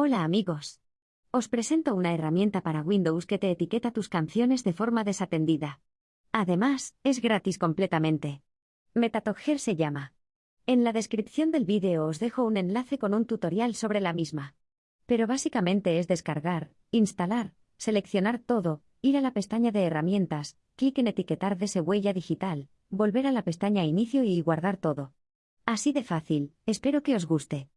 Hola amigos. Os presento una herramienta para Windows que te etiqueta tus canciones de forma desatendida. Además, es gratis completamente. Metatogger se llama. En la descripción del vídeo os dejo un enlace con un tutorial sobre la misma. Pero básicamente es descargar, instalar, seleccionar todo, ir a la pestaña de herramientas, clic en etiquetar de huella digital, volver a la pestaña inicio y guardar todo. Así de fácil, espero que os guste.